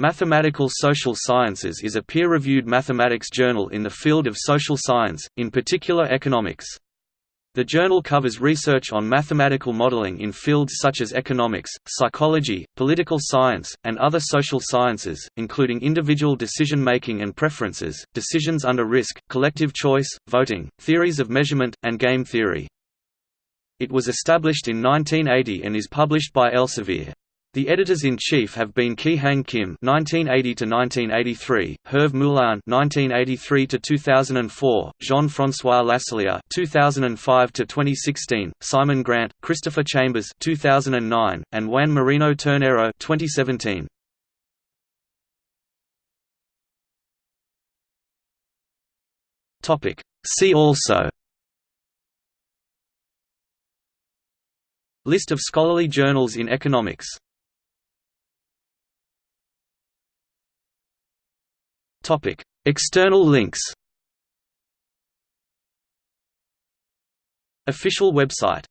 Mathematical Social Sciences is a peer-reviewed mathematics journal in the field of social science, in particular economics. The journal covers research on mathematical modeling in fields such as economics, psychology, political science, and other social sciences, including individual decision-making and preferences, decisions under risk, collective choice, voting, theories of measurement, and game theory. It was established in 1980 and is published by Elsevier. The editors-in-chief have been Ki-Hang Kim (1980–1983), Hervé Moulin (1983–2004), Jean-François Laslier (2005–2016), Simon Grant, Christopher Chambers (2009), and Juan Moreno-Ternero (2017). Topic. See also. List of scholarly journals in economics Topic: External links. Official website